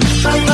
I'm